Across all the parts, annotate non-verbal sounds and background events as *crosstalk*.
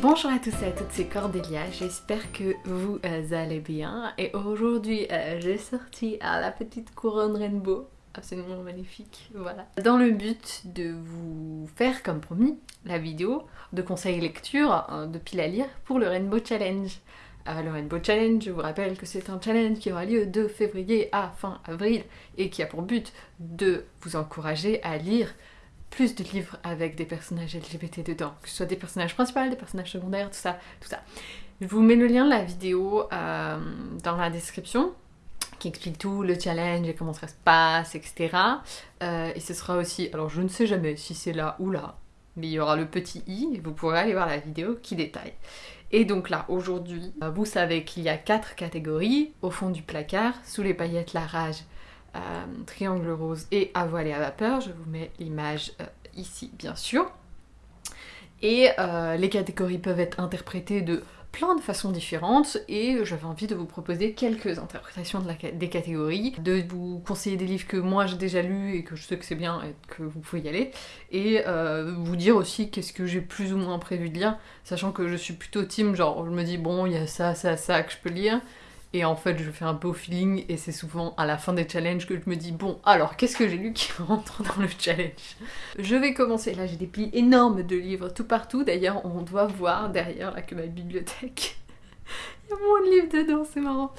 Bonjour à tous et à toutes, c'est Cordélia, j'espère que vous euh, allez bien. Et aujourd'hui, euh, j'ai sorti à la petite couronne rainbow, absolument magnifique, voilà. Dans le but de vous faire, comme promis, la vidéo de conseils lecture euh, de pile à lire pour le Rainbow Challenge. le Rainbow Challenge, je vous rappelle que c'est un challenge qui aura lieu de février à fin avril et qui a pour but de vous encourager à lire plus de livres avec des personnages LGBT dedans, que ce soit des personnages principaux, des personnages secondaires, tout ça, tout ça. Je vous mets le lien de la vidéo euh, dans la description qui explique tout, le challenge et comment ça se passe, etc. Euh, et ce sera aussi, alors je ne sais jamais si c'est là ou là, mais il y aura le petit i, et vous pourrez aller voir la vidéo qui détaille. Et donc là, aujourd'hui, vous savez qu'il y a quatre catégories, au fond du placard, sous les paillettes, la rage, euh, triangle rose et à voile et à vapeur. Je vous mets l'image euh, ici, bien sûr. Et euh, les catégories peuvent être interprétées de plein de façons différentes et j'avais envie de vous proposer quelques interprétations des catégories, de vous conseiller des livres que moi j'ai déjà lus et que je sais que c'est bien et que vous pouvez y aller, et vous dire aussi qu'est-ce que j'ai plus ou moins prévu de lire, sachant que je suis plutôt team, genre je me dis bon il y a ça, ça, ça que je peux lire, et en fait, je fais un beau feeling et c'est souvent à la fin des challenges que je me dis bon, alors qu'est-ce que j'ai lu qui rentre dans le challenge? Je vais commencer. Là, j'ai des plis énormes de livres tout partout. D'ailleurs, on doit voir derrière là que ma bibliothèque *laughs* il y a moins de livres dedans, c'est marrant.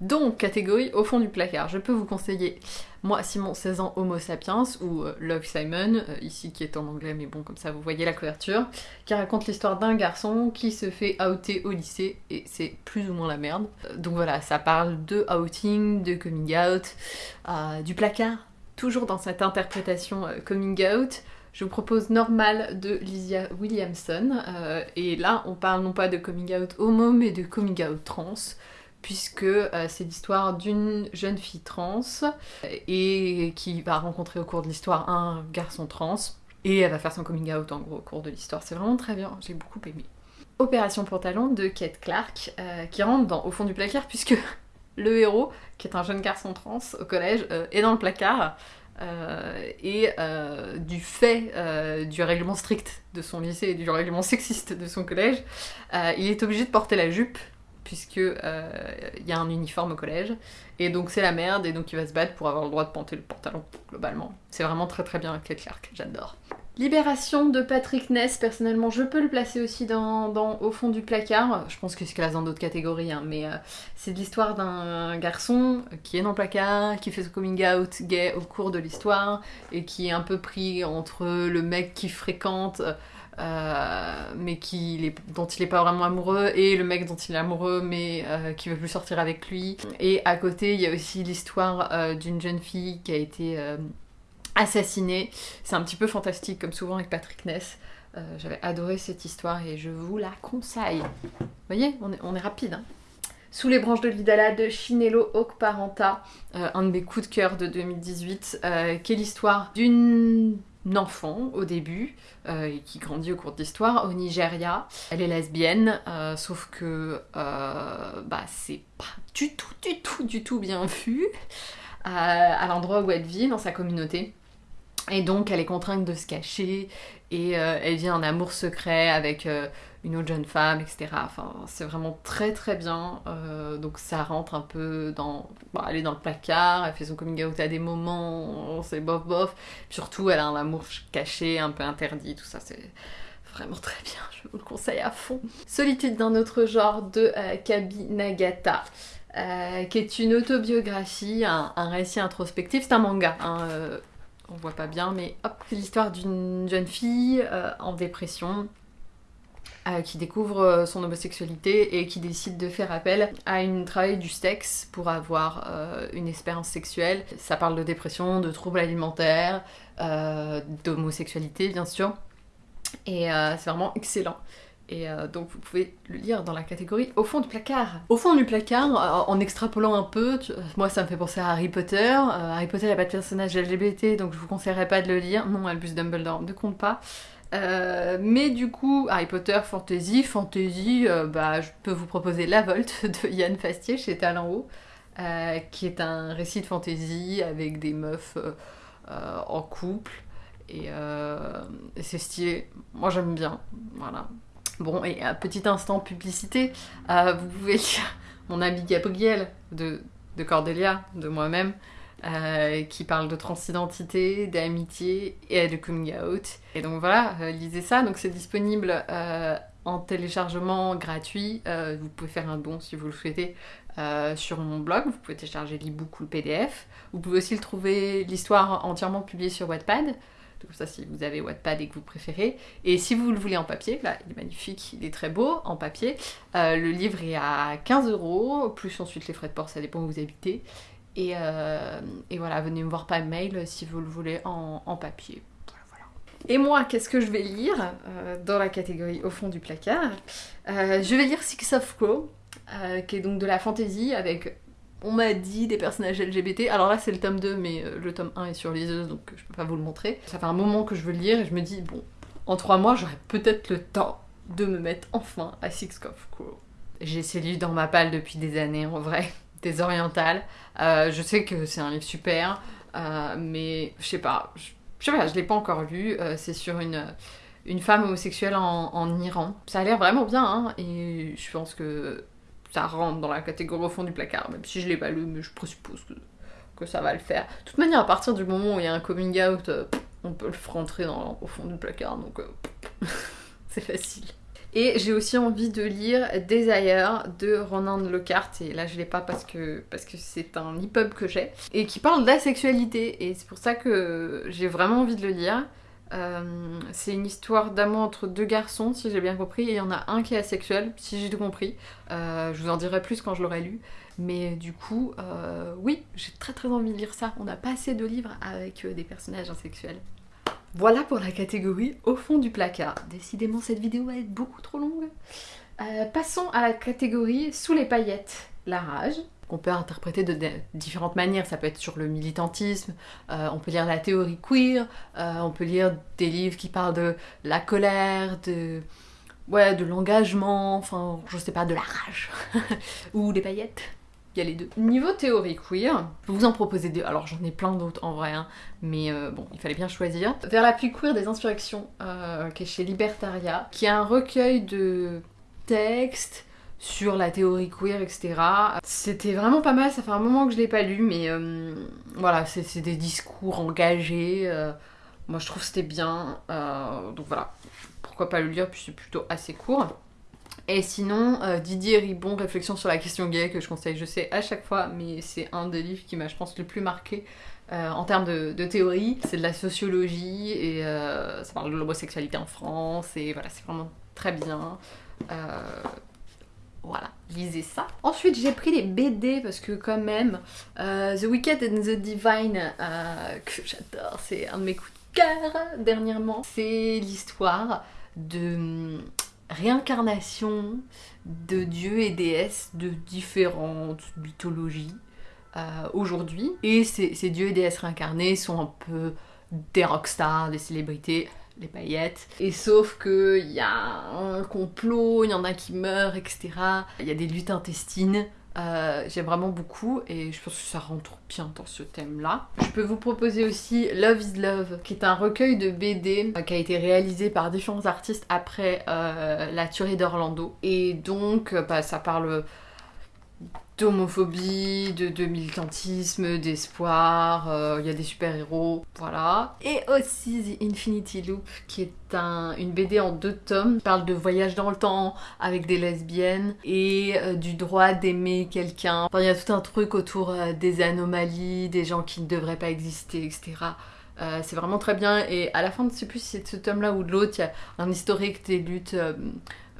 Donc, catégorie au fond du placard. Je peux vous conseiller, moi, Simon, 16 ans, Homo sapiens, ou euh, Love Simon, euh, ici qui est en anglais, mais bon, comme ça vous voyez la couverture, qui raconte l'histoire d'un garçon qui se fait outer au lycée, et c'est plus ou moins la merde. Euh, donc voilà, ça parle de outing, de coming out, du placard, toujours dans cette interprétation coming out, je vous propose Normal de Lysia Williamson. Et là, on parle non pas de coming out homo, mais de coming out trans, puisque euh, c'est l'histoire d'une jeune fille trans et qui va rencontrer au cours de l'histoire un garçon trans. Et elle va faire son coming out en gros au cours de l'histoire. C'est vraiment très bien, j'ai beaucoup aimé. Opération Pantalon de Kate Clark, euh, qui rentre dans, au fond du placard, puisque *laughs* le héros, qui est un jeune garçon trans au collège, est dans le placard euh, et euh, du fait euh, du règlement strict de son lycée et du règlement sexiste de son collège, il est obligé de porter la jupe puisque il y a un uniforme au collège et donc c'est la merde et donc il va se battre pour avoir le droit de porter le pantalon globalement. C'est vraiment très très bien Kate Clark, j'adore. Libération de Patrick Ness, personnellement, je peux le placer aussi dans, au fond du placard. Je pense que c'est classe dans d'autres catégories, hein, mais euh, c'est l'histoire d'un garçon qui est dans le placard, qui fait son coming out gay au cours de l'histoire, et qui est un peu pris entre le mec qui fréquente, euh, mais qui, dont il n'est pas vraiment amoureux, et le mec dont il est amoureux, mais euh, qui veut plus sortir avec lui. Et à côté, il y a aussi l'histoire d'une jeune fille qui a été assassiné. C'est un petit peu fantastique, comme souvent avec Patrick Ness. Euh, j'avais adoré cette histoire et je vous la conseille. Vous voyez, on est, rapide. Hein. Sous les branches de l'Idala de Chinello Okparanta, euh, un de mes coups de cœur de 2018, euh, qui est l'histoire d'une enfant au début et qui grandit au cours de l'histoire au Nigeria. Elle est lesbienne, sauf que bah, c'est pas du tout, du tout, du tout bien vu à l'endroit où elle vit dans sa communauté. Et donc elle est contrainte de se cacher et euh, elle vit un amour secret avec euh, une autre jeune femme, etc. Enfin, c'est vraiment très très bien. Euh, donc ça rentre un peu dans... elle est dans le placard, elle fait son coming out à des moments, c'est bof bof. Surtout, elle a un amour caché, un peu interdit, tout ça, c'est vraiment très bien, je vous le conseille à fond. Solitude d'un autre genre de Kabi Nagata. qui est une autobiographie, un, récit introspectif, c'est un manga, hein, on voit pas bien, mais hop, c'est l'histoire d'une jeune fille euh, en dépression euh, qui découvre euh, son homosexualité et qui décide de faire appel à une travail du sexe pour avoir une expérience sexuelle. Ça parle de dépression, de troubles alimentaires, d'homosexualité bien sûr, et c'est vraiment excellent. Et euh, donc vous pouvez le lire dans la catégorie au fond du placard. Au fond du placard, euh, en extrapolant un peu, moi ça me fait penser à Harry Potter. Euh, Harry Potter n'a pas de personnage LGBT, donc je vous conseillerais pas de le lire. Non, Albus Dumbledore ne compte pas. mais du coup, Harry Potter Fantasy, Fantasy, bah, je peux vous proposer La Volte *laughs* de Yann Fastier chez Talent qui est un récit de fantasy avec des meufs en couple. Et c'est stylé. Moi j'aime bien. Voilà. Bon, et un petit instant publicité, euh, vous pouvez lire mon ami Gabriel de, de Cordelia, de moi-même, euh, qui parle de transidentité, d'amitié et de coming out. Et donc voilà, euh, lisez ça. Donc c'est disponible en téléchargement gratuit. vous pouvez faire un don si vous le souhaitez sur mon blog. Vous pouvez télécharger l'ebook ou le PDF. Vous pouvez aussi le trouver, l'histoire entièrement publiée sur Wattpad. Comme ça, si vous avez Wattpad et que vous préférez. Et si vous le voulez en papier, là, il est magnifique, il est très beau en papier. Euh, le livre est à 15 euros, plus ensuite les frais de port, ça dépend où vous habitez. Et, euh, voilà, venez me voir par mail si vous le voulez en, papier. Et moi, qu'est-ce que je vais lire euh, dans la catégorie au fond du placard? Je vais lire Six of Crow, qui est donc de la fantasy avec on m'a dit des personnages LGBT. Alors là, c'est le tome 2, mais euh, le tome 1 est sur liseuse, donc je peux pas vous le montrer. Ça fait un moment que je veux le lire et je me dis, bon, en 3 mois, j'aurai peut-être le temps de me mettre enfin à Six of Crow. J'ai ces livres dans ma palle depuis des années, en vrai, *laughs* des orientales. Euh, je sais que c'est un livre super, euh, mais je sais pas, je sais pas, je l'ai pas encore lu. c'est sur une une femme homosexuelle en, en, Iran. Ça a l'air vraiment bien, hein, et je pense que ça rentre dans la catégorie au fond du placard, même si je l'ai pas lu, mais je présuppose que, ça va le faire. De toute manière, à partir du moment où il y a un coming out, euh, on peut le rentrer dans, au fond du placard, donc euh, *laughs* c'est facile. Et j'ai aussi envie de lire Desire de Ronan Lockhart, et là je l'ai pas parce que parce que c'est un e-pub que j'ai, et qui parle d'asexualité, et c'est pour ça que j'ai vraiment envie de le lire. Euh, c'est une histoire d'amour entre deux garçons, si j'ai bien compris, et il y en a un qui est asexuel, si j'ai tout compris. Euh, je vous en dirai plus quand je l'aurai lu. Mais du coup, euh, oui, j'ai très très envie de lire ça. On n'a pas assez de livres avec des personnages asexuels. Voilà pour la catégorie au fond du placard. Décidément, cette vidéo va être beaucoup trop longue. passons à la catégorie sous les paillettes. La rage qu'on peut interpréter de, différentes manières. Ça peut être sur le militantisme, euh, on peut lire la théorie queer, euh, on peut lire des livres qui parlent de la colère, de, ouais, de l'engagement, enfin, je sais pas, de la rage, *laughs* ou des paillettes. Il y a les deux. Niveau théorie queer, je vous en proposer deux. Alors j'en ai plein d'autres en vrai, hein, mais euh, bon, il fallait bien choisir. Vers la pluie queer des insurrections, qui est chez Libertaria, qui est un recueil de textes sur la théorie queer, etc. C'était vraiment pas mal, ça fait un moment que je l'ai pas lu, mais euh, voilà, c'est des discours engagés. Euh, moi je trouve que c'était bien, euh, donc voilà, pourquoi pas le lire, puis c'est plutôt assez court. Et sinon, Didier Ribon, Réflexion sur la question gay, que je conseille, je sais, à chaque fois, mais c'est un des livres qui m'a, je pense, le plus marqué en termes de, de théorie. C'est de la sociologie, et ça parle de l'homosexualité en France, et voilà, c'est vraiment très bien. Voilà, lisez ça. Ensuite, j'ai pris les BD parce que quand même, euh, The Wicked and the Divine, euh, que j'adore, c'est un de mes coups de cœur dernièrement. C'est l'histoire de hum, réincarnation de dieux et déesses de différentes mythologies euh, aujourd'hui. Et ces, ces dieux et déesses réincarnés sont un peu des rockstars, des célébrités les paillettes. Et sauf que il y a un complot, il y en a qui meurent, etc. Il y a des luttes intestines. Euh, J'aime vraiment beaucoup et je pense que ça rentre bien dans ce thème-là. Je peux vous proposer aussi Love is Love, qui est un recueil de BD euh, qui a été réalisé par différents artistes après euh, la tuerie d'Orlando. Et donc, bah, ça parle d'homophobie, de, militantisme, d'espoir, euh, il y a des super-héros, voilà. Et aussi The Infinity Loop, qui est un, une BD en deux tomes, qui parle de voyage dans le temps avec des lesbiennes et euh, du droit d'aimer quelqu'un. Il y a tout un truc autour euh, des anomalies, des gens qui ne devraient pas exister, etc. c'est vraiment très bien et à la fin, je sais plus si c'est de ce tome là ou de l'autre, il y a un historique des luttes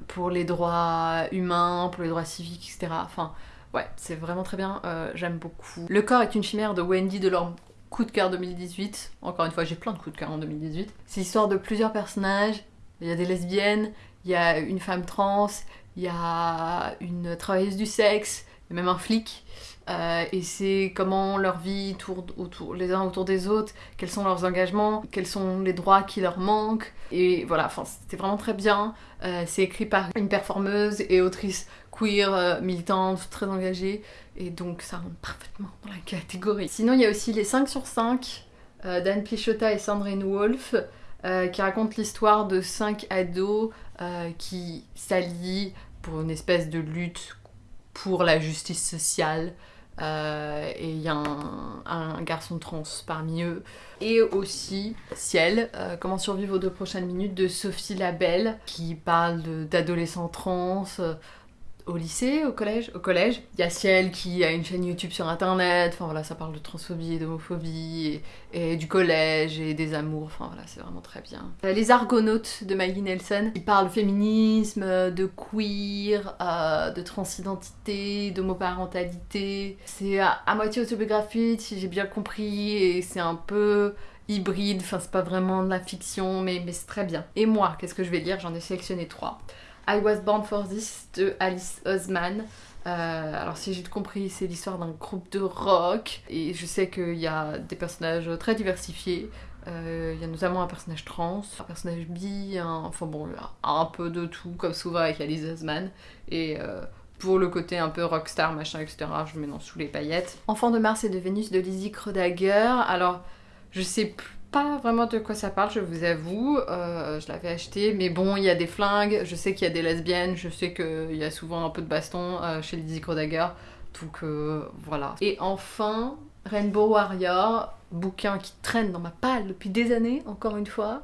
pour les droits humains, pour les droits civiques, etc. Enfin, Ouais, c'est vraiment très bien, euh, j'aime beaucoup. Le corps est une chimère de Wendy de leur coup de cœur 2018. Encore une fois, j'ai plein de coups de cœur en 2018. C'est l'histoire de plusieurs personnages. Il y a des lesbiennes, il y a une femme trans, il y a une travailleuse du sexe, a même un flic. Euh, et c'est comment leur vie tourne autour, les uns autour des autres, quels sont leurs engagements, quels sont les droits qui leur manquent. Et voilà, c'était vraiment très bien. Euh, c'est écrit par une performeuse et autrice queer, euh, militante, très engagée. Et donc ça rentre parfaitement dans la catégorie. Sinon, il y a aussi les 5 sur 5 d'Anne Pichotta et Sandrine Wolf. qui racontent l'histoire de cinq ados qui s'allient pour une espèce de lutte pour la justice sociale. et il y a un, garçon trans parmi eux. Et aussi Ciel, Comment survivre aux deux prochaines minutes de Sophie Labelle, qui parle d'adolescents trans, au lycée, au collège, au collège. Il y a Ciel qui a une chaîne YouTube sur internet, enfin voilà, ça parle de transphobie et d'homophobie, et, du collège et des amours, enfin voilà, c'est vraiment très bien. Euh, les Argonautes de Maggie Nelson, ils parlent féminisme, de queer, euh, de transidentité, d'homoparentalité. C'est à, moitié autobiographique, si j'ai bien compris, et c'est un peu hybride, enfin c'est pas vraiment de la fiction, mais c'est très bien. Et moi, qu'est-ce que je vais lire J'en ai sélectionné trois. I Was Born for This de Alice Osman. Euh, alors si j'ai compris, c'est l'histoire d'un groupe de rock et je sais qu'il y a des personnages très diversifiés. Euh, il y a notamment un personnage trans, un personnage bi, enfin bon, un peu de tout comme souvent avec Alice Osman. Et euh, pour le côté un peu rockstar, machin, etc., je mets dans sous les paillettes. Enfant de Mars et de Vénus de Lizzie Krodager. Alors je sais plus pas vraiment de quoi ça parle, je vous avoue. Euh, je l'avais acheté, mais bon, il y a des flingues, je sais qu'il y a des lesbiennes, je sais qu'il y a souvent un peu de baston euh, chez Lizzie Dagger. Donc euh, voilà. Et enfin, Rainbow Warrior, bouquin qui traîne dans ma palle depuis des années, encore une fois.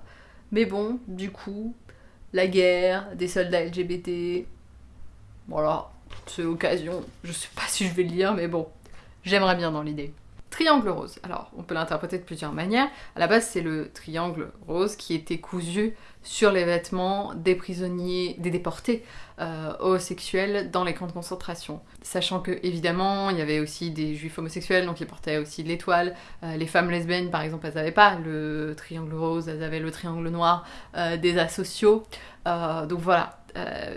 Mais bon, du coup, la guerre, des soldats LGBT. Voilà, c'est l'occasion. Je sais pas si je vais le lire, mais bon, j'aimerais bien dans l'idée. Triangle rose. Alors, on peut l'interpréter de plusieurs manières. À la base, c'est le triangle rose qui était cousu sur les vêtements des prisonniers, des déportés euh, homosexuels dans les camps de concentration. Sachant que, évidemment, il y avait aussi des juifs homosexuels, donc ils portaient aussi l'étoile. Euh, les femmes lesbiennes, par exemple, elles n'avaient pas le triangle rose, elles avaient le triangle noir euh, des asociaux. donc voilà.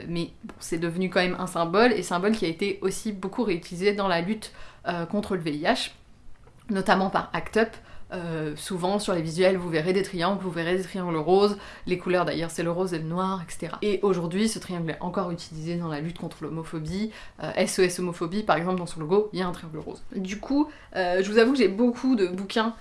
mais c'est devenu quand même un symbole, et symbole qui a été aussi beaucoup réutilisé dans la lutte contre le VIH notamment par Act Up. Euh, souvent sur les visuels vous verrez des triangles, vous verrez des triangles roses, les couleurs d'ailleurs c'est le rose et le noir, etc. Et aujourd'hui ce triangle est encore utilisé dans la lutte contre l'homophobie, SOS euh, homophobie par exemple dans son logo il y a un triangle rose. Du coup euh, je vous avoue que j'ai beaucoup de bouquins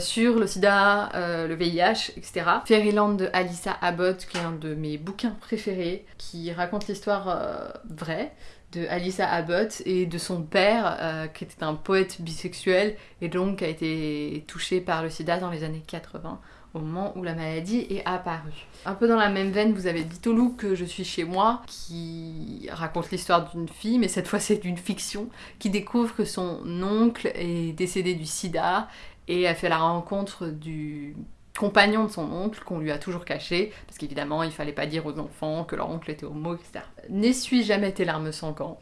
sur le sida, le VIH, etc. Fairyland de Alyssa Abbott qui est un de mes bouquins préférés, qui raconte l'histoire vraie de Alyssa Abbott et de son père, euh, qui était un poète bisexuel et donc a été touché par le sida dans les années 80, au moment où la maladie est apparue. Un peu dans la même veine, vous avez Ditolou que je suis chez moi, qui raconte l'histoire d'une fille, mais cette fois c'est d'une fiction, qui découvre que son oncle est décédé du sida et a fait la rencontre du compagnon de son oncle qu'on lui a toujours caché, parce qu'évidemment il fallait pas dire aux enfants que leur oncle était homo, etc. N'essuie jamais tes larmes sans camp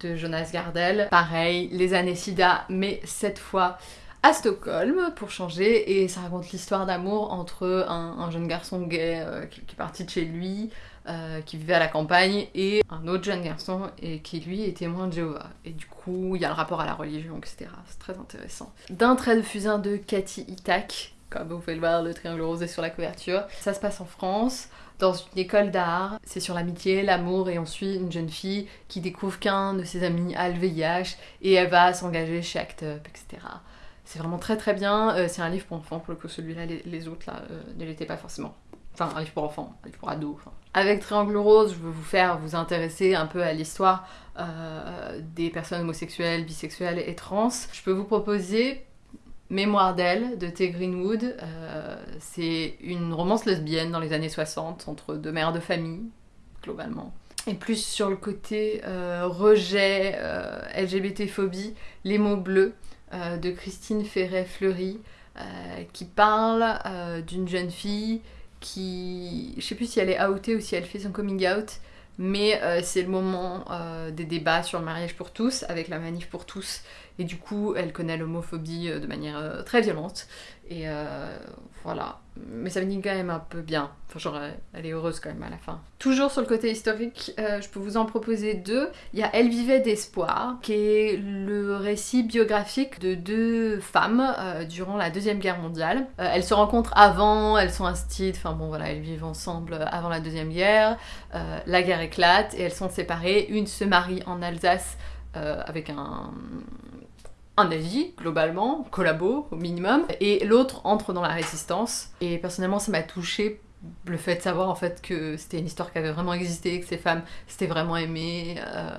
de Jonas Gardel. Pareil, les années sida, mais cette fois à Stockholm pour changer et ça raconte l'histoire d'amour entre un, jeune garçon gay euh, qui, est parti de chez lui, euh, qui vivait à la campagne et un autre jeune garçon qui lui est témoin de Jéhovah. Et du coup il y a le rapport à la religion etc. C'est très intéressant. D'un trait de fusain de Cathy Itak comme vous pouvez le voir, le triangle rosé sur la couverture. Ça se passe en France, dans une école d'art. C'est sur l'amitié, l'amour, et on suit une jeune fille qui découvre qu'un de ses amis a le VIH, et elle va s'engager chez ACT UP, etc. C'est vraiment très très bien. Euh, c'est un livre pour enfants, pour le coup, celui-là, les, autres là, euh, ne l'étaient pas forcément. Enfin, un livre pour enfants, un livre pour ados. Avec Triangle Rose, je veux vous faire vous intéresser un peu à l'histoire euh, des personnes homosexuelles, bisexuelles et trans. Je peux vous proposer Mémoire d'elle de T. Greenwood. C'est une romance lesbienne dans les années 60 entre deux mères de famille, globalement. Et plus sur le côté rejet, LGBT-phobie, Les mots bleus de Christine Ferret-Fleury, qui parle d'une jeune fille qui. Je sais plus si elle est outée ou si elle fait son coming out, mais c'est le moment des débats sur le mariage pour tous, avec la manif pour tous et du coup, elle connaît l'homophobie euh, de manière euh, très violente. Et euh, voilà. Mais ça finit quand même un peu bien. Enfin, genre, elle est heureuse quand même à la fin. Toujours sur le côté historique, je peux vous en proposer deux. Il y a Elle vivait d'espoir, qui est le récit biographique de deux femmes durant la Deuxième Guerre mondiale. elles se rencontrent avant, elles sont instites, enfin bon voilà, elles vivent ensemble avant la Deuxième Guerre. la guerre éclate et elles sont séparées. Une se marie en Alsace avec un, un avis, globalement, collabo au minimum, et l'autre entre dans la résistance. Et personnellement, ça m'a touché le fait de savoir en fait que c'était une histoire qui avait vraiment existé, que ces femmes s'étaient vraiment aimées. euh,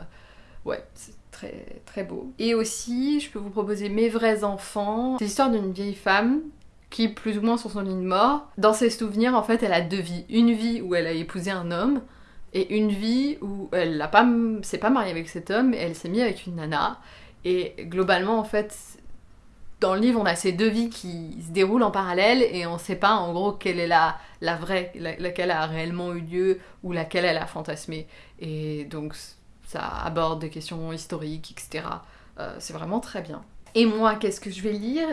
ouais, c'est très très beau. Et aussi, je peux vous proposer Mes vrais enfants. C'est l'histoire d'une vieille femme qui, plus ou moins sur son lit de mort, dans ses souvenirs, en fait, elle a deux vies. Une vie où elle a épousé un homme, et une vie où elle n'a pas, s'est pas mariée avec cet homme, et elle s'est mise avec une nana. Et globalement, en fait, dans le livre, on a ces deux vies qui se déroulent en parallèle et on sait pas en gros quelle est la, vraie, la- laquelle a réellement eu lieu ou laquelle elle a fantasmé. Et donc ça aborde des questions historiques, etc. Euh, c'est vraiment très bien. Et moi, qu'est-ce que je vais lire?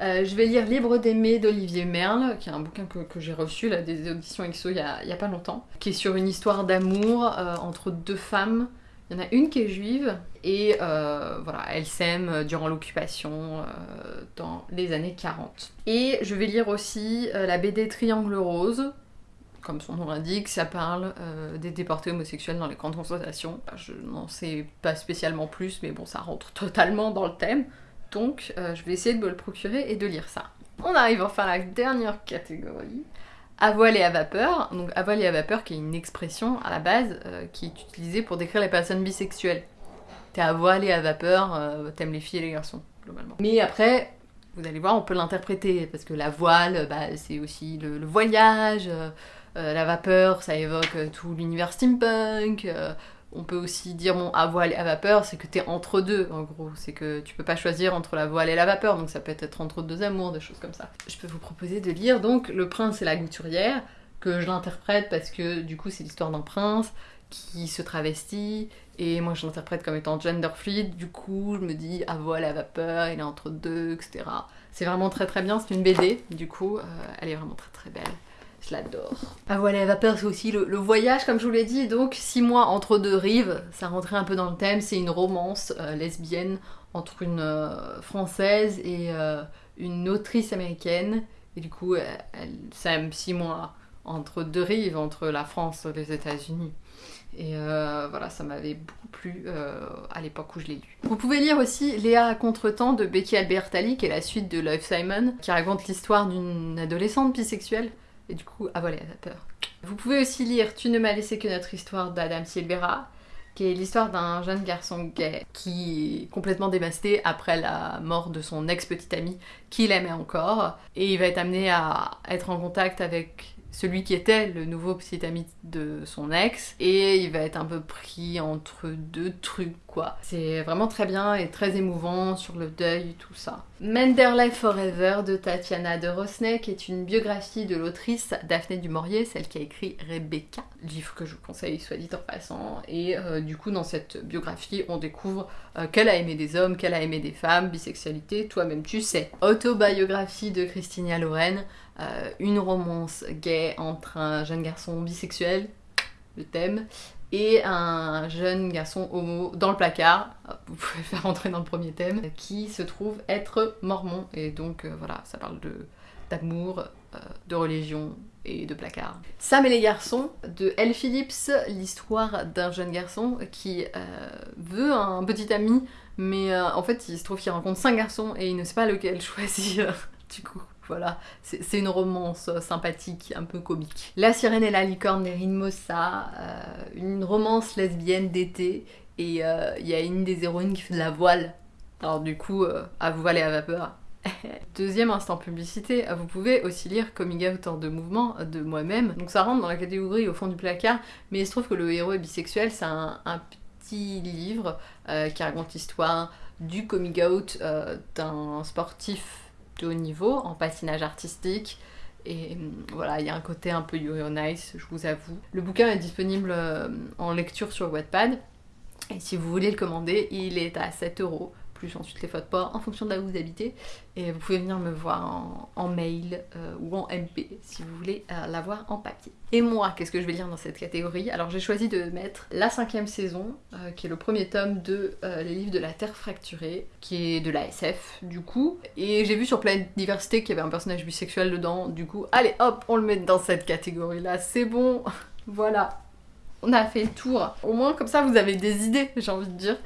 Euh, Je vais lire Libre d'aimer d'Olivier Merle, qui est un bouquin que, j'ai reçu là, des auditions EXO il y, a, a pas longtemps, qui est sur une histoire d'amour euh, entre deux femmes. Il y en a une qui est juive et euh, voilà, elle s'aime durant l'occupation euh, dans les années 40. Et je vais lire aussi euh, la BD Triangle Rose. Comme son nom l'indique, ça parle euh, des déportés homosexuels dans les camps de concentration. Je n'en sais pas spécialement plus, mais bon, ça rentre totalement dans le thème. Donc, euh, je vais essayer de me le procurer et de lire ça. On arrive enfin à la dernière catégorie. À voile et à vapeur. Donc, à voile et à vapeur, qui est une expression à la base euh, qui est utilisée pour décrire les personnes bisexuelles. T'es à voile et à vapeur, euh, t'aimes les filles et les garçons, globalement. Mais après, vous allez voir, on peut l'interpréter, parce que la voile, bah, c'est aussi le, voyage, euh, la vapeur, ça évoque tout l'univers steampunk. On peut aussi dire, bon, à voile à vapeur, c'est que t'es entre deux, en gros. C'est que tu peux pas choisir entre la voile et la vapeur, donc ça peut être entre deux amours, des choses comme ça. Je peux vous proposer de lire, donc, Le prince et la gouturière, que je l'interprète parce que, du coup, c'est l'histoire d'un prince qui se travestit, et moi je l'interprète comme étant gender du coup, je me dis, à voile à vapeur, il est entre deux, etc. C'est vraiment très très bien, c'est une BD, du coup, euh, elle est vraiment très très belle. L'adore. Ah voilà, la vapeur, c'est aussi le, voyage, comme je vous l'ai dit. Donc, six mois entre deux rives, ça rentrait un peu dans le thème. C'est une romance euh, lesbienne entre une euh, française et euh, une autrice américaine. Et du coup, elle, s'aime six mois entre deux rives, entre la France et les États-Unis. Et voilà, ça m'avait beaucoup plu à l'époque où je l'ai lu. Vous pouvez lire aussi Léa à contre-temps de Becky Albertalli, qui est la suite de Love Simon, qui raconte l'histoire d'une adolescente bisexuelle et du coup à voler à vapeur. Vous pouvez aussi lire Tu ne m'as laissé que notre histoire d'Adam Silvera, qui est l'histoire d'un jeune garçon gay qui est complètement dévasté après la mort de son ex-petite amie qu'il aimait encore, et il va être amené à être en contact avec celui qui était le nouveau petit ami de son ex, et il va être un peu pris entre deux trucs, quoi. C'est vraiment très bien et très émouvant sur le deuil, tout ça. Menderley Forever de Tatiana de Rosnay, qui est une biographie de l'autrice Daphné du Maurier, celle qui a écrit Rebecca, livre que je vous conseille, soit dit en passant. Et euh, du coup, dans cette biographie, on découvre euh, qu'elle a aimé des hommes, qu'elle a aimé des femmes, bisexualité, toi-même tu sais. Autobiographie de Christina Loren, euh, une romance gay entre un jeune garçon bisexuel, le thème, et un jeune garçon homo dans le placard, vous pouvez faire rentrer dans le premier thème, qui se trouve être mormon. Et donc euh, voilà, ça parle de d'amour, euh, de religion et de placard. Sam et les garçons de Elle Phillips, l'histoire d'un jeune garçon qui veut un petit ami, mais en fait il se trouve qu'il rencontre cinq garçons et il ne sait pas lequel *laughs* choisir. du coup, voilà, c'est une romance euh, sympathique, un peu comique. La sirène et la licorne d'Erin Mossa, euh, une romance lesbienne d'été, et euh, il y a une des héroïnes qui fait de la voile. Alors du coup, à voile et à vapeur. *laughs* Deuxième instant publicité, vous pouvez aussi lire Coming Out en deux mouvements de moi-même. Donc ça rentre dans la catégorie au fond du placard, mais il se trouve que le héros est bisexuel, c'est un, un petit livre qui raconte l'histoire du coming out d'un sportif de haut niveau en patinage artistique. Et hum, voilà, il y a un côté un peu yo nice, je vous avoue. Le bouquin est disponible euh, en lecture sur Wattpad. Et si vous voulez le commander, il est à 7 euros, plus ensuite les fautes pas en fonction de là où vous habitez. Et vous pouvez venir me voir en, mail euh, ou en MP si vous voulez euh, l'avoir en papier. Et moi, qu'est-ce que je vais lire dans cette catégorie? Alors j'ai choisi de mettre la cinquième saison, euh, qui est le premier tome de euh, Les livres de la Terre fracturée, qui est de la SF du coup. Et j'ai vu sur Planète Diversité qu'il y avait un personnage bisexuel dedans, du coup, allez hop, on le met dans cette catégorie-là, c'est bon, *laughs* voilà. On a fait le tour. Au moins comme ça vous avez des idées, j'ai envie de dire.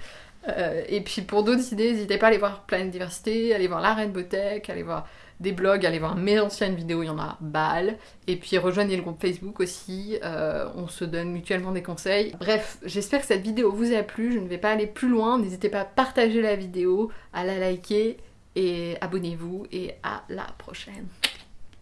Euh, et puis pour d'autres idées, n'hésitez pas à aller voir Planète Diversité, aller voir la Rainbow Tech, aller voir des blogs, allez voir mes anciennes vidéos, il y en a balle. Et puis rejoignez le groupe Facebook aussi, euh, on se donne mutuellement des conseils. Bref, j'espère que cette vidéo vous a plu, je ne vais pas aller plus loin, n'hésitez pas à partager la vidéo, à la liker et abonnez-vous et à la prochaine.